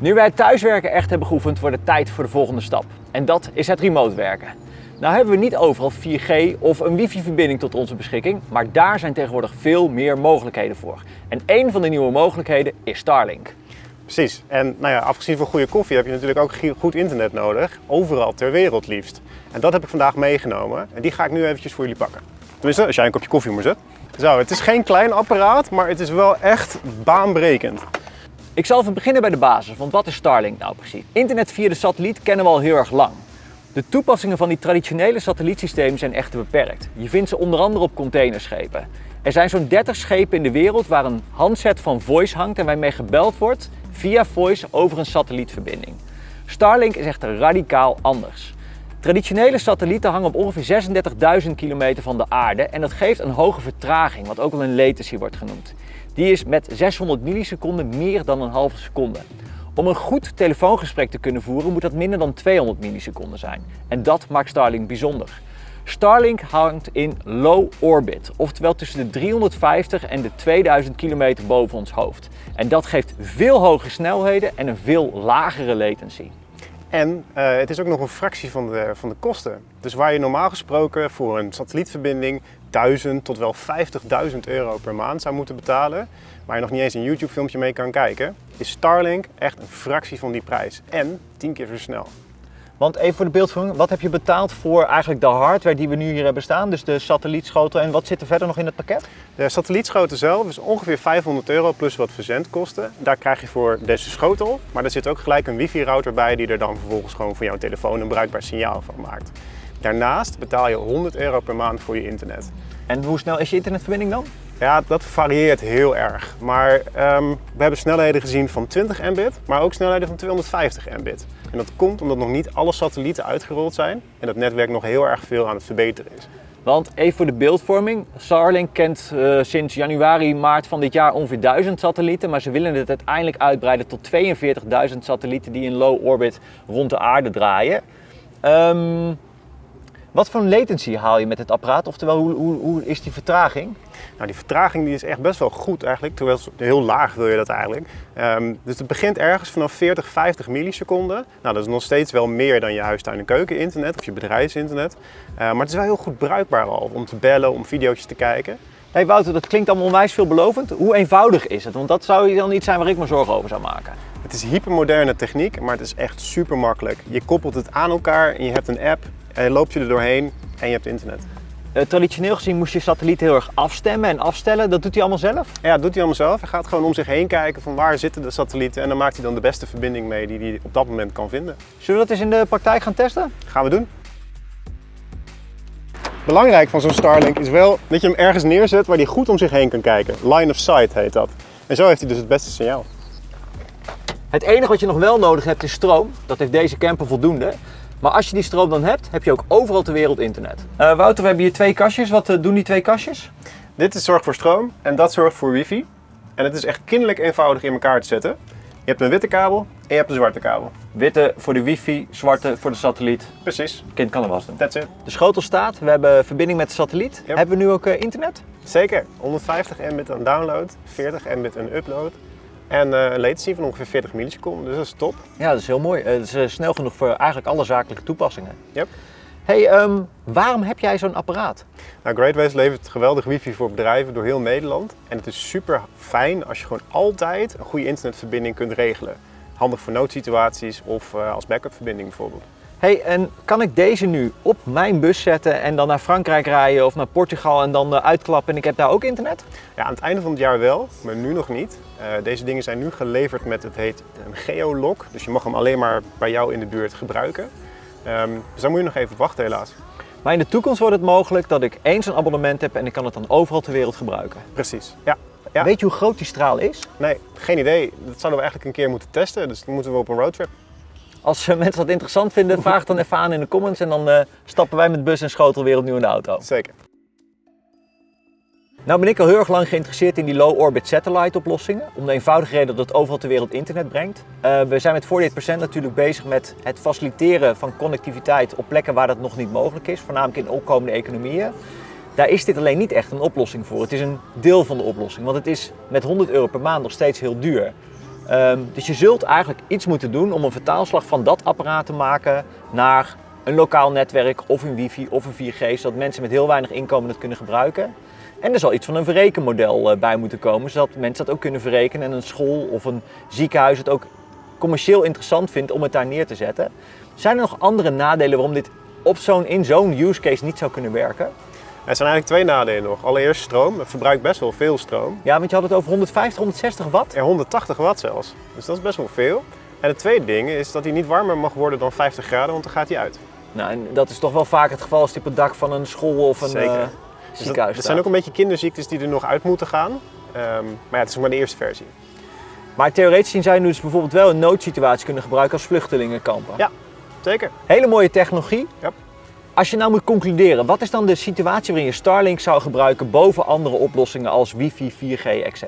Nu wij thuiswerken echt hebben geoefend, wordt het tijd voor de volgende stap. En dat is het remote werken. Nou hebben we niet overal 4G of een wifi-verbinding tot onze beschikking, maar daar zijn tegenwoordig veel meer mogelijkheden voor. En een van de nieuwe mogelijkheden is Starlink. Precies. En nou ja, afgezien van goede koffie heb je natuurlijk ook goed internet nodig. Overal ter wereld liefst. En dat heb ik vandaag meegenomen. En die ga ik nu eventjes voor jullie pakken. Tenminste, als jij een kopje koffie moet zetten. Zo, het is geen klein apparaat, maar het is wel echt baanbrekend. Ik zal even beginnen bij de basis, want wat is Starlink nou precies? Internet via de satelliet kennen we al heel erg lang. De toepassingen van die traditionele satellietsystemen zijn echter beperkt. Je vindt ze onder andere op containerschepen. Er zijn zo'n 30 schepen in de wereld waar een handset van voice hangt en waarmee gebeld wordt via voice over een satellietverbinding. Starlink is echter radicaal anders. Traditionele satellieten hangen op ongeveer 36.000 kilometer van de aarde en dat geeft een hoge vertraging, wat ook wel een latency wordt genoemd. Die is met 600 milliseconden meer dan een halve seconde. Om een goed telefoongesprek te kunnen voeren moet dat minder dan 200 milliseconden zijn. En dat maakt Starlink bijzonder. Starlink hangt in low orbit, oftewel tussen de 350 en de 2000 kilometer boven ons hoofd. En dat geeft veel hogere snelheden en een veel lagere latency. En uh, het is ook nog een fractie van de, van de kosten. Dus waar je normaal gesproken voor een satellietverbinding 1000 tot wel 50.000 euro per maand zou moeten betalen, waar je nog niet eens een YouTube filmpje mee kan kijken, is Starlink echt een fractie van die prijs. En 10 keer zo snel. Want even voor de beeldvorming, wat heb je betaald voor eigenlijk de hardware die we nu hier hebben staan? Dus de satellietschotel en wat zit er verder nog in het pakket? De satellietschotel zelf is ongeveer 500 euro plus wat verzendkosten. Daar krijg je voor deze schotel, maar er zit ook gelijk een wifi router bij die er dan vervolgens gewoon voor jouw telefoon een bruikbaar signaal van maakt. Daarnaast betaal je 100 euro per maand voor je internet. En hoe snel is je internetverbinding dan? Ja, dat varieert heel erg. Maar um, we hebben snelheden gezien van 20 mbit, maar ook snelheden van 250 mbit. En dat komt omdat nog niet alle satellieten uitgerold zijn en dat netwerk nog heel erg veel aan het verbeteren is. Want even voor de beeldvorming, Starlink kent uh, sinds januari, maart van dit jaar ongeveer 1000 satellieten, maar ze willen het uiteindelijk uitbreiden tot 42.000 satellieten die in low orbit rond de aarde draaien. Um, wat voor latency haal je met het apparaat? Oftewel, hoe, hoe, hoe is die vertraging? Nou, die vertraging die is echt best wel goed eigenlijk, terwijl heel laag wil je dat eigenlijk. Um, dus het begint ergens vanaf 40, 50 milliseconden. Nou, dat is nog steeds wel meer dan je huistuin- en keukeninternet of je bedrijfsinternet. Uh, maar het is wel heel goed bruikbaar al om te bellen, om video's te kijken. Hey Wouter, dat klinkt allemaal onwijs veelbelovend. Hoe eenvoudig is het? Want dat zou dan iets zijn waar ik me zorgen over zou maken. Het is hypermoderne techniek, maar het is echt super makkelijk. Je koppelt het aan elkaar en je hebt een app en loopt je er doorheen en je hebt internet. Uh, traditioneel gezien moest je satelliet heel erg afstemmen en afstellen. Dat doet hij allemaal zelf? Ja, dat doet hij allemaal zelf. Hij gaat gewoon om zich heen kijken van waar zitten de satellieten en dan maakt hij dan de beste verbinding mee die hij op dat moment kan vinden. Zullen we dat eens in de praktijk gaan testen? Gaan we doen. Belangrijk van zo'n Starlink is wel dat je hem ergens neerzet waar hij goed om zich heen kan kijken. Line of sight heet dat. En zo heeft hij dus het beste signaal. Het enige wat je nog wel nodig hebt is stroom. Dat heeft deze camper voldoende. Maar als je die stroom dan hebt, heb je ook overal ter wereld internet. Uh, Wouter, we hebben hier twee kastjes. Wat uh, doen die twee kastjes? Dit is zorgt voor stroom en dat zorgt voor wifi. En het is echt kinderlijk eenvoudig in elkaar te zetten. Je hebt een witte kabel en je hebt een zwarte kabel. Witte voor de wifi, zwarte voor de satelliet. Precies. Kind kan er was doen. That's it. De schotel staat, we hebben verbinding met de satelliet. Yep. Hebben we nu ook uh, internet? Zeker. 150 mbit aan download, 40 mbit aan upload. En een latency van ongeveer 40 milliseconden, dus dat is top. Ja, dat is heel mooi. Het is uh, snel genoeg voor eigenlijk alle zakelijke toepassingen. Yep. Hey, um, waarom heb jij zo'n apparaat? Nou, Greatways levert geweldig wifi voor bedrijven door heel Nederland. En het is super fijn als je gewoon altijd een goede internetverbinding kunt regelen. Handig voor noodsituaties of uh, als backupverbinding bijvoorbeeld. Hey, en kan ik deze nu op mijn bus zetten en dan naar Frankrijk rijden of naar Portugal en dan uitklappen en ik heb daar ook internet? Ja, aan het einde van het jaar wel, maar nu nog niet. Uh, deze dingen zijn nu geleverd met, het heet een geolock. Dus je mag hem alleen maar bij jou in de buurt gebruiken. Um, dus dan moet je nog even wachten helaas. Maar in de toekomst wordt het mogelijk dat ik eens een abonnement heb en ik kan het dan overal ter wereld gebruiken? Precies, ja. ja. Weet je hoe groot die straal is? Nee, geen idee. Dat zouden we eigenlijk een keer moeten testen, dus dan moeten we op een roadtrip. Als mensen dat interessant vinden, vraag dan even aan in de comments en dan uh, stappen wij met bus en schotel weer opnieuw in de auto. Zeker. Nou ben ik al heel erg lang geïnteresseerd in die low-orbit satellite oplossingen. Om de eenvoudige reden dat het overal ter wereld internet brengt. Uh, we zijn met 48% natuurlijk bezig met het faciliteren van connectiviteit op plekken waar dat nog niet mogelijk is. Voornamelijk in opkomende economieën. Daar is dit alleen niet echt een oplossing voor. Het is een deel van de oplossing. Want het is met 100 euro per maand nog steeds heel duur. Ehm, dus je zult eigenlijk iets moeten doen om een vertaalslag van dat apparaat te maken naar een lokaal netwerk of een wifi of een 4G, zodat mensen met heel weinig inkomen het kunnen gebruiken. En er zal iets van een verrekenmodel eh, bij moeten komen, zodat mensen dat ook kunnen verrekenen en een school of een ziekenhuis het ook commercieel interessant vindt om het daar neer te zetten. Zijn er nog andere nadelen waarom dit op zo'n, in zo'n use case niet zou kunnen werken? Er zijn eigenlijk twee nadelen nog. Allereerst stroom. Het verbruikt best wel veel stroom. Ja, want je had het over 150, 160 watt. Ja, 180 watt zelfs. Dus dat is best wel veel. En het tweede ding is dat hij niet warmer mag worden dan 50 graden, want dan gaat hij uit. Nou, en dat is toch wel vaak het geval als die op het dak van een school of een Zeker. eh, Dus ziekenhuis dat zijn ook een beetje kinderziektes die er nog uit moeten gaan. Ehm, maar ja, het is nog maar de eerste versie. Maar theoretisch zou je dus bijvoorbeeld wel een noodsituatie kunnen gebruiken als vluchtelingenkampen. Ja. Zeker. Hele mooie technologie. Ja. Als je nou moet concluderen, wat is dan de situatie waarin je Starlink zou gebruiken boven andere oplossingen als wifi, 4G, etc.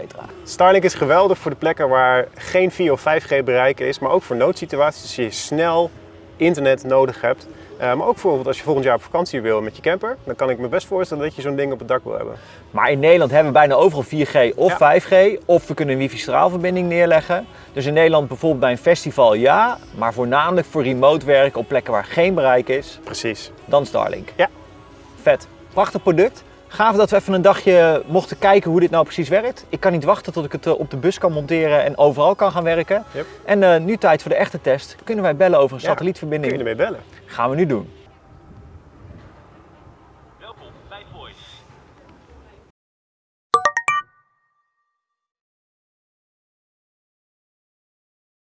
Starlink is geweldig voor de plekken waar geen 4 of 5G bereiken is, maar ook voor noodsituaties. Dus je snel internet nodig hebt. Eh, maar ook bijvoorbeeld als je volgend jaar op vakantie wil met je camper, dan kan ik me best voorstellen dat je zo'n ding op het dak wil hebben. Maar in Nederland hebben we bijna overal 4G of Ja. 5G, of we kunnen een wifi-straalverbinding neerleggen. Dus in Nederland bijvoorbeeld bij een festival ja, maar voornamelijk voor remote werk op plekken waar geen bereik is, Precies. dan Starlink. Ja. Vet. Prachtig product. Gaaf dat we even een dagje mochten kijken hoe dit nou precies werkt. Ik kan niet wachten tot ik het eh, op de bus kan monteren en overal kan gaan werken. Yep. En eh, nu tijd voor de echte test. Kunnen wij bellen over een Ja, Kun satellietverbinding? je ermee bellen? Gaan we nu doen.